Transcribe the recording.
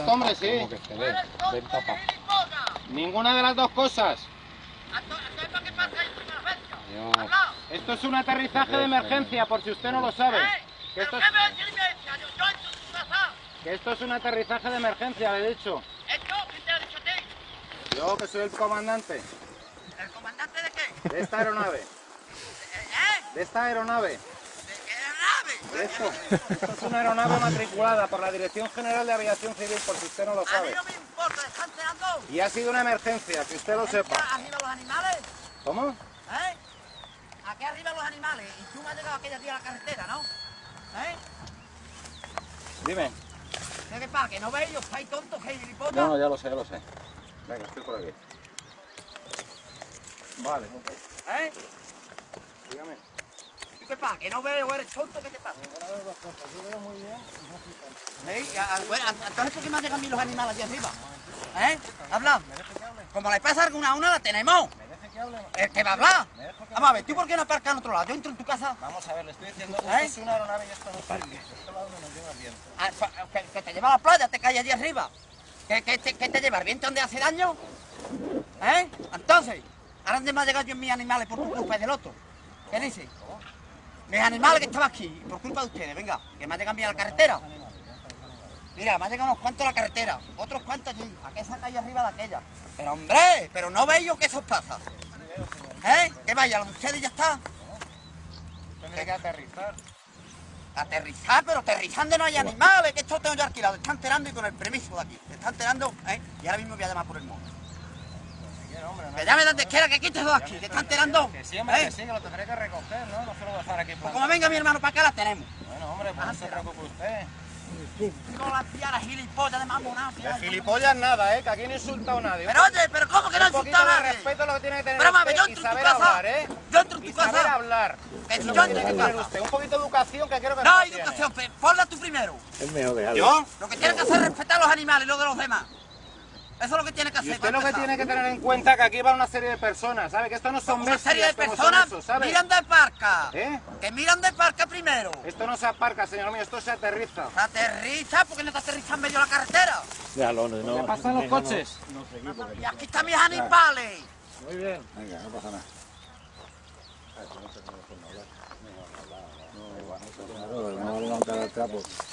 visto, hombre, sí. Como que se ve. Ven, papá. Ninguna de las dos cosas. Esto es un aterrizaje de emergencia, por si usted no lo sabe. Que esto es, que esto es un aterrizaje de emergencia, le he dicho. Yo, que soy el comandante ¿El comandante de qué? de esta aeronave. ¿Eh? De esta aeronave. De esto. Es una aeronave matriculada por la Dirección General de Aviación Civil, por si usted no lo A mí sabe. no me importa, están cenando. Y ha sido una emergencia, que usted lo sepa. Arriba los animales, ¿Cómo? ¿eh? Aquí arriba los animales. Y tú me has llegado aquella día a la carretera, ¿no? ¿Eh? Dime. ¿Qué pasa? ¿Que no veis? ¿Estáis tontos, gilipollas? No, no, ya lo sé, ya lo sé. Venga, estoy por aquí. Vale, ¿Eh? dígame. ¿Y ¿Qué pasa? ¿Que no veo eres tonto? ¿Qué te pasa? Yo veo muy bien. ¿Eh? Entonces, ¿por qué me han llegado a mí los animales aquí arriba? ¿Eh? Habla. Como le pasa alguna a una, la tenemos. ¿El que va a hablar? ¿Me dejo que Vamos a ver, ¿tú por qué no aparcas en otro lado? Yo entro en tu casa. Vamos a ver, le estoy diciendo, ¿Eh? esto es una aeronave y esto no es servicio. Esto lado nos lleva viento. Ah, Que, te lleva a la playa, te cae allí arriba. ¿Qué, qué, te- te lleva? ¿El viento donde hace daño? ¿Eh? Entonces, ahora dónde me ha llegado yo en mis animales por tu culpa y del otro. ¿Qué dice? Mis animales que estaban aquí, por culpa de ustedes, venga, que me ha llegado a mí a la carretera. Mira, me ha llegado unos cuantos a la carretera, otros cuantos allí, a que esa calle arriba de aquella. Pero hombre, pero no veis yo que eso os pasa. ¿Eh? Que vaya, lo de ustedes ya está. Tendré que aterrizar. Aterrizar, pero aterrizando no hay animales, que esto tengo yo alquilado. Te están enterando y con el permiso de aquí. Te están enterando, ¿eh? Y ahora mismo voy a llamar por el móvil. Si quiere, hombre, no Que llame donde quiera, que quites dos aquí. Te están enterando. Que sí, hombre, ¿eh? que sí, que lo tendré que recoger, ¿no? No se lo voy a dejar aquí. Pues como venga mi hermano para acá, la tenemos. Bueno, hombre, pues no se preocupe usted. La piara gilipollas de mamona. De gilipollas nada, ¿eh? Que aquí no he insultado a nadie. Pero oye, pero ¿cómo que no insultaba de a nadie? respeto lo que tiene que tener Pero mami, yo y entro en tu saber casa. hablar, ¿eh? Yo entro en Y tu saber casa. hablar. Que si yo que entro en que tu casa. usted. Un poquito de educación que quiero que No, educación, pe- ponla tú primero. Es mejor dejarlo. ¿Yo? Lo que tiene que hacer es respetar a los animales y lo de los demás. Eso es lo que tiene que Y hacer. usted para lo que tiene que tener en cuenta que aquí va una serie de personas, ¿sabe? Que esto no son Una bestias serie de personas esos, ¿sabe? miran de parca. ¿Eh? Que miran de parca primero. Esto no se aparca, señor mío, esto se aterriza. Aterriza, porque no te aterriza en medio de la carretera. Déjalo, no, no. pasan los coches? Y aquí están mis animales. Muy bien. Venga, no pasa nada. No, no, no, no, no, no, no, no, no, no, no, no, no, no, no, no, no, no,